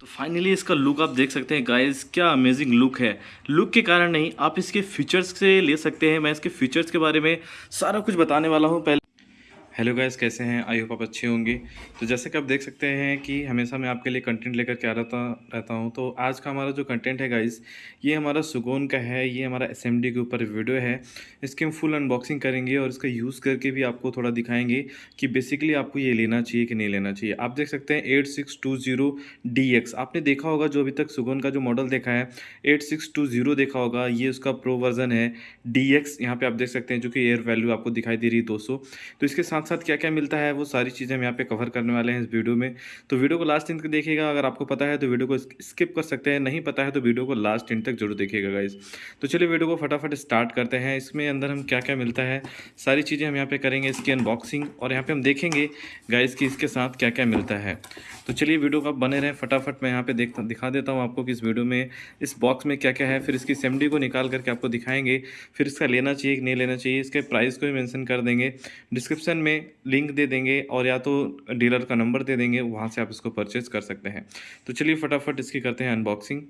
तो फाइनली इसका लुक आप देख सकते हैं गाइस क्या अमेजिंग लुक है। लुक के कारण नहीं, आप इसके फीचर्स से ले सकते हैं। मैं इसके फीचर्स के बारे में सारा कुछ बताने वाला हूँ। पहले हेलो गाइस, कैसे हैं? आई होप आप अच्छे होंगे। तो जैसे कि आप देख सकते हैं कि हमेशा मैं आपके लिए कंटेंट लेकर के आ रहता रहता हूँ। तो आज का हमारा जो कंटेंट है गाइस, ये हमारा सुगोन का है। ये हमारा एसएमडी के ऊपर वीडियो है। इसकी हम फुल अनबॉक्सिंग करेंगे और इसका यूज़ करके भी आपको थोड़ा दिखाएँगे कि बेसिकली आपको ये लेना चाहिए कि नहीं लेना चाहिए। आप देख सकते हैं eight six two zero D X आपने देखा होगा जो अभी तक सुगोन का जो मॉडल देखा है एट सिक्स टू ज़ीरो देखा होगा। ये उसका प्रो वर्जन है डी एक्स यहाँ पर आप देख सकते हैं जो कि एयर वैल्यू आपको दिखाई दे रही है दो सौ। तो इसके साथ साथ क्या क्या मिलता है, वो सारी चीज़ें हम यहाँ पे कवर करने वाले हैं इस वीडियो में। तो वीडियो को लास्ट इन तक देखिएगा, अगर आपको पता है तो वीडियो को स्किप कर सकते हैं, नहीं पता है तो वीडियो को लास्ट इन तक ज़रूर देखिएगा गाइज़ तो चलिए वीडियो को फटाफट स्टार्ट करते हैं। इसमें अंदर हम क्या क्या मिलता है, सारी चीज़ें हम यहाँ पर करेंगे, इसकी अनबॉक्सिंग और यहाँ पर हम देखेंगे गाइज़ की इसके साथ क्या क्या मिलता है। तो चलिए वीडियो को आप बने रहें, फटाफट मैं यहाँ पे देख, दिखा देता हूँ आपको कि इस वीडियो में, इस बॉक्स में क्या क्या है, फिर इसकी सेमडी को निकाल करके आपको दिखाएँगे, फिर इसका लेना चाहिए कि नहीं लेना चाहिए, इसके प्राइस को भी मेंशन कर देंगे। डिस्क्रिप्शन में लिंक दे देंगे और या तो डीलर का नंबर दे देंगे, वहाँ से आप इसको परचेज़ कर सकते हैं। तो चलिए फटाफट इसकी करते हैं अनबॉक्सिंग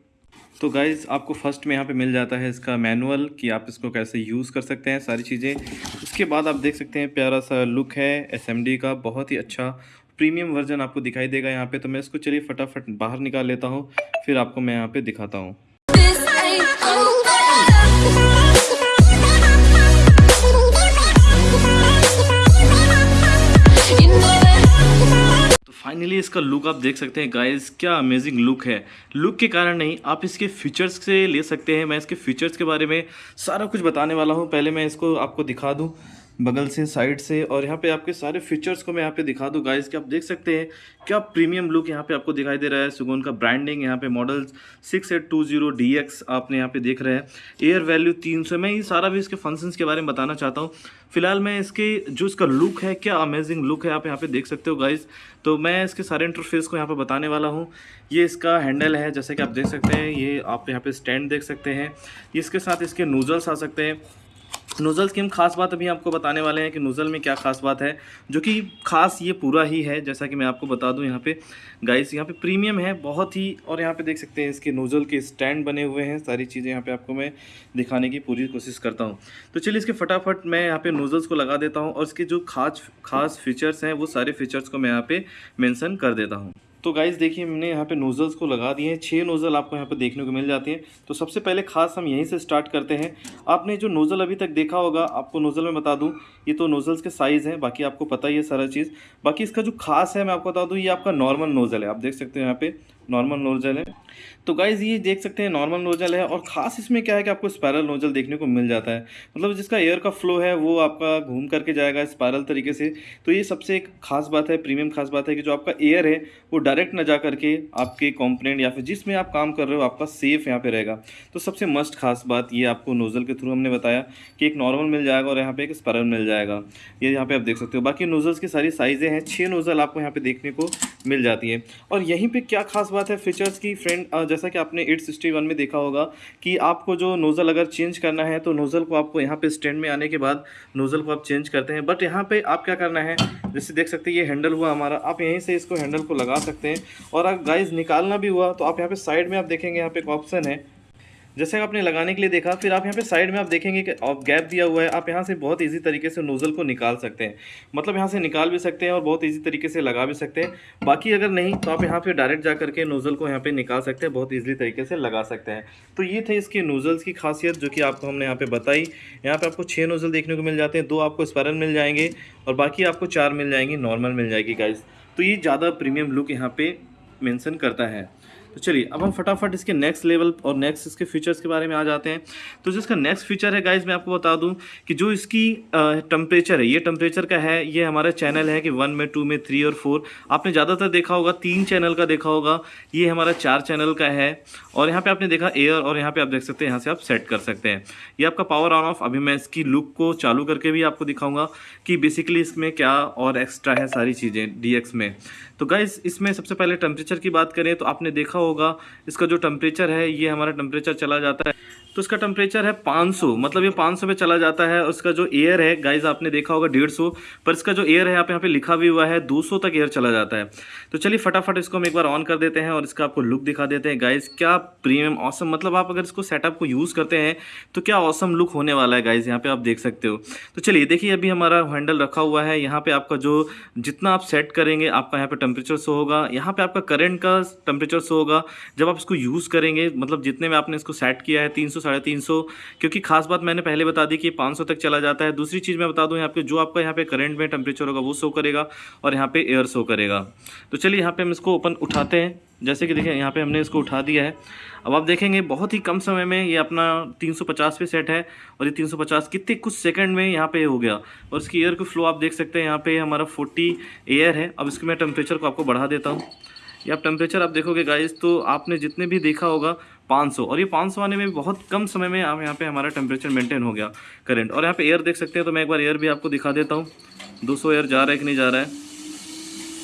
तो गाइज़ आपको फ़र्स्ट में यहाँ पे मिल जाता है इसका मैनुअल कि आप इसको कैसे यूज़ कर सकते हैं, सारी चीज़ें। उसके बाद आप देख सकते हैं प्यारा सा लुक है एसएमडी का, बहुत ही अच्छा प्रीमियम वर्जन आपको दिखाई देगा यहाँ पे। तो मैं इसको चलिए फटाफट बाहर निकाल लेता हूँ, फिर आपको मैं यहाँ पे दिखाता हूँ। फाइनली इसका लुक आप देख सकते हैं गाइस क्या अमेजिंग लुक है। लुक के कारण नहीं, आप इसके फीचर्स से ले सकते हैं। मैं इसके फीचर्स के बारे में सारा कुछ बताने वाला हूँ। पहले मैं इसको आपको दिखा दूँ। बगल से, साइड से, और यहाँ पे आपके सारे फीचर्स को मैं यहाँ पे दिखा दूँ। गाइस कि आप देख सकते हैं, क्या प्रीमियम लुक यहाँ पे आपको दिखाई दे रहा है? सुगुन का ब्रांडिंग यहाँ पे model six eight two zero D X आपने यहाँ पे देख रहे हैं। एयर वैल्यू तीन सौ, मैं ये सारा भी इसके फ़ंक्शंस के बारे में बताना चाहता हूँ। फ़िलहाल मैं इसके, जो इसका लुक है, क्या अमेजिंग लुक है, आप यहाँ पे देख सकते हो गाइज़ तो मैं इसके सारे इंटरफेस को यहाँ पर बताने वाला हूँ। ये इसका हैंडल है, जैसे कि आप देख सकते हैं, ये आप यहाँ पे स्टैंड देख सकते हैं। इसके साथ इसके नूजल्स आ सकते हैं। नोज़ल्स की हम खास बात अभी आपको बताने वाले हैं कि नोज़ल में क्या खास बात है, जो कि खास ये पूरा ही है, जैसा कि मैं आपको बता दूँ यहाँ पे। गाइस यहाँ पे प्रीमियम है, बहुत ही, और यहाँ पे देख सकते हैं इसके नोज़ल के स्टैंड बने हुए हैं, सारी चीज़ें यहाँ पे आपको मैं दिखाने की पूरी कोशिश करता हूँ। तो चलिए इसके फटाफट मैं यहाँ पर नोज़ल्स को लगा देता हूँ, और इसके जो खास खास फीचर्स हैं, वो सारे फीचर्स को मैं यहाँ पर मैंसन कर देता हूँ। तो गाइज़ देखिए, हमने यहाँ पे नोज़ल्स को लगा दिए हैं। छः नोज़ल आपको यहाँ पे देखने को मिल जाते हैं। तो सबसे पहले खास हम यहीं से स्टार्ट करते हैं। आपने जो नोज़ल अभी तक देखा होगा, आपको नोज़ल में बता दूँ, ये तो नोज़ल्स के साइज़ हैं, बाकी आपको पता ही है सारा चीज़। बाकी इसका जो खास है, मैं आपको बता दूँ, ये आपका नॉर्मल नोज़ल है। आप देख सकते हो यहाँ पे नॉर्मल नोजल है। तो गाइज़ ये देख सकते हैं नॉर्मल नोजल है और ख़ास इसमें क्या है कि आपको स्पायरल नोजल देखने को मिल जाता है। मतलब जिसका एयर का फ्लो है, वो आपका घूम करके जाएगा स्पायरल तरीके से। तो ये सबसे एक खास बात है प्रीमियम खास बात है कि जो आपका एयर है, वो डायरेक्ट ना जा करके आपके कॉम्पोनेंट या फिर जिसमें आप काम कर रहे हो, आपका सेफ़ यहाँ पर रहेगा। तो सबसे मस्ट खास बात ये आपको नोज़ल के थ्रू हमने बताया कि एक नॉर्मल मिल जाएगा और यहाँ पर एक स्पायरल मिल जाएगा। ये यहाँ पर आप देख सकते हो। बाकी नोज़ल्स की सारी साइज़ें हैं छः नोज़ल आपको यहाँ पर देखने को मिल जाती है। और यहीं पर क्या खास बात है फीचर्स की फ्रेंड जैसा कि आपने एट सिक्सटी वन में देखा होगा कि आपको जो नोज़ल अगर चेंज करना है तो नोज़ल को आपको यहाँ पे स्टैंड में आने के बाद नोज़ल को आप चेंज करते हैं। बट यहाँ पे आप क्या करना है, जैसे देख सकते हैं, ये हैंडल हुआ हमारा। आप यहीं से इसको हैंडल को लगा सकते हैं। और अगर गाइज़ निकालना भी हुआ तो आप यहाँ पर साइड में आप देखेंगे, यहाँ पर एक ऑप्शन है। जैसे आपने लगाने के लिए देखा, फिर आप यहाँ पे साइड में आप देखेंगे कि आप गैप दिया हुआ है, आप यहाँ से बहुत इजी तरीके से नोज़ल को निकाल सकते हैं। मतलब यहाँ से निकाल भी सकते हैं और बहुत इजी तरीके से लगा भी सकते हैं। बाकी अगर नहीं तो आप यहाँ पे डायरेक्ट जा करके नोज़ल को यहाँ पे निकाल सकते हैं, बहुत ईजिली तरीके से लगा सकते हैं। तो ये थे इसके नोज़ल्स की खासियत, जो कि आपको हमने यहाँ पर बताई। यहाँ पर आपको छः नोज़ल देखने को मिल जाते हैं, दो आपको स्पायरल मिल जाएँगे और बाकी आपको चार मिल जाएँगी नॉर्मल मिल जाएगी गाइज़ तो ये ज़्यादा प्रीमियम लुक यहाँ पर मैंसन करता है। तो चलिए, अब हम फटाफट इसके नेक्स्ट लेवल और नेक्स्ट इसके फीचर्स के बारे में आ जाते हैं। तो जो इसका नेक्स्ट फीचर है गाइज़ मैं आपको बता दूँ कि जो इसकी टेम्परेचर है, ये टेम्परेचर का है, ये हमारा चैनल है कि वन में टू में थ्री और फोर आपने ज़्यादातर देखा होगा, तीन चैनल का देखा होगा, ये हमारा चार चैनल का है। और यहाँ पर आपने देखा एयर और यहाँ पर आप देख सकते हैं, यहाँ से आप सेट कर सकते हैं। ये आपका पावर ऑन ऑफ़ अभी मैं इसकी लुक को चालू करके भी आपको दिखाऊँगा कि बेसिकली इसमें क्या और एक्स्ट्रा है सारी चीज़ें डीएक्स में। तो गाइज़ इसमें सबसे पहले टेम्परेचर की बात करें तो आपने देखा होगा, इसका जो टेम्परेचर है, ये हमारा टेम्परेचर चला जाता है। तो इसका टेम्परेचर है 500 मतलब ये 500 पे चला जाता है। उसका जो एयर है गाइज़ आपने देखा होगा 150 पर इसका जो एयर है, आप यहाँ पे लिखा भी हुआ है 200 तक एयर चला जाता है। तो चलिए फटाफट इसको हम एक बार ऑन कर देते हैं और इसका आपको लुक दिखा देते हैं। गाइज़ क्या प्रीमियम ऑसम मतलब आप अगर इसको सेटअप को यूज़ करते हैं तो क्या ऑसम लुक होने वाला है गाइज़ यहाँ पे आप देख सकते हो। तो चलिए, देखिए अभी हमारा हैंडल रखा हुआ है। यहाँ पे आपका जो, जितना आप सेट करेंगे, आपका यहाँ पे टेम्परेचर शो होगा। यहाँ पे आपका करंट का टेम्परेचर शो होगा। जब आप इसको यूज़ करेंगे मतलब जितने में आपने इसको सेट किया है, तीन सौ, साढ़े तीन सौ, क्योंकि खास बात मैंने पहले बता दी कि पाँच सौ तक चला जाता है। दूसरी चीज़ मैं बता दूँ, यहाँ पे जो आपका यहाँ पे करंट में टेम्परेचर होगा, वो शो करेगा और यहाँ पे एयर शो करेगा। तो चलिए यहाँ पे हम इसको ओपन उठाते हैं। जैसे कि देखिए, यहाँ पे हमने इसको उठा दिया है। अब आप देखेंगे, बहुत ही कम समय में ये अपना 350 पे सेट है और ये 350 कितने कुछ सेकंड में यहाँ पे हो गया। और इसकी एयर का फ्लो आप देख सकते हैं, यहाँ पे हमारा 40 एयर है। अब इसके मैं टेम्परेचर को आपको बढ़ा देता हूँ। ये टेम्परेचर आप देखोगे गाइस तो आपने जितने भी देखा होगा 500 और ये 500 आने में बहुत कम समय में आप यहाँ पे हमारा टेम्परेचर मेंटेन हो गया करंट और यहाँ पे एयर देख सकते हैं तो मैं एक बार एयर भी आपको दिखा देता हूँ। 200 एयर जा रहा है कि नहीं जा रहा है?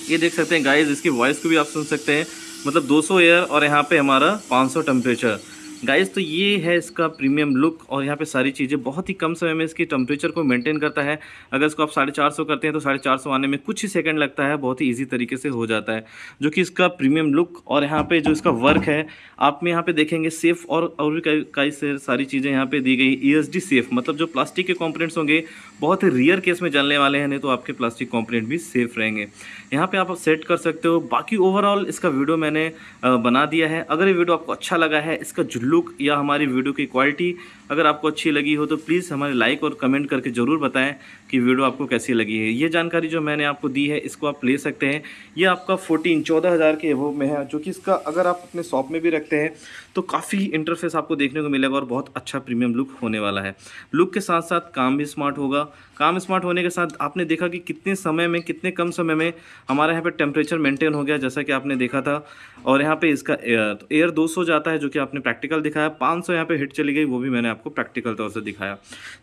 ये देख सकते हैं गाइज़ इसकी वॉइस को भी आप सुन सकते हैं। मतलब 200 एयर और यहाँ पे हमारा 500 टेम्परेचर गाइस तो ये है इसका प्रीमियम लुक और यहाँ पे सारी चीज़ें बहुत ही कम समय में इसकी टेम्परेचर को मेंटेन करता है। अगर इसको आप साढ़े चार सौ करते हैं तो साढ़े चार सौ आने में कुछ ही सेकंड लगता है, बहुत ही इजी तरीके से हो जाता है, जो कि इसका प्रीमियम लुक और यहाँ पे जो इसका वर्क है, आप में यहाँ पे देखेंगे सेफ़ और और भी कई सारी चीज़ें यहाँ पे दी गई। ई e सेफ़ मतलब जो प्लास्टिक के कॉम्पोनेंट्स होंगे, बहुत ही रियर केस में जलने वाले हैं, नहीं तो आपके प्लास्टिक कॉम्पोनेंट भी सेफ़ रहेंगे। यहाँ पर आप सेट कर सकते हो। बाकी ओवरऑल इसका वीडियो मैंने बना दिया है। अगर ये वीडियो आपको अच्छा लगा है, इसका जो लुक या हमारी वीडियो की क्वालिटी अगर आपको अच्छी लगी हो तो प्लीज़ हमारे लाइक और कमेंट करके ज़रूर बताएँ कि वीडियो आपको कैसी लगी है। ये जानकारी जो मैंने आपको दी है, इसको आप ले सकते हैं। ये आपका फोर्टीन चौदह हज़ार के एवो में है, जो कि इसका अगर आप अपने शॉप में भी रखते हैं तो काफ़ी इंटरफेस आपको देखने को मिलेगा और बहुत अच्छा प्रीमियम लुक होने वाला है। लुक के साथ साथ काम भी स्मार्ट होगा। काम स्मार्ट होने के साथ आपने देखा कि कितने समय में, कितने कम समय में हमारे यहाँ पर टेम्परेचर मेंटेन हो गया, जैसा कि आपने देखा था। और यहाँ पर इसका एयर 200 जाता है, जो कि आपने प्रैक्टिकल दिखाया। 500 यहाँ पे हिट चली गई, वो भी मैंने आपको प्रैक्टिकल तौर से दिखाया।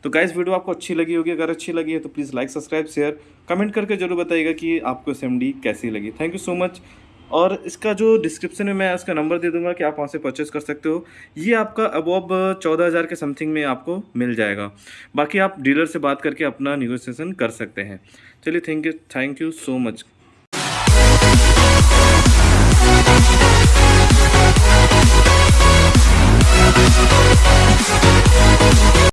तो गाइस वीडियो आपको अच्छी लगी होगी। अगर अच्छी लगी है तो please like subscribe share comment करके ज़रूर बताइएगा कि आपको एस कैसी लगी। थैंक यू सो मच और इसका जो डिस्क्रिप्शन में मैं इसका नंबर दे दूँगा कि आप वहाँ से परचेस कर सकते हो। ये आपका अबॉब चौदह हज़ार के समथिंग में आपको मिल जाएगा। बाकी आप डीलर से बात करके अपना निगोसिएशन कर सकते हैं। चलिए thank you thank you so much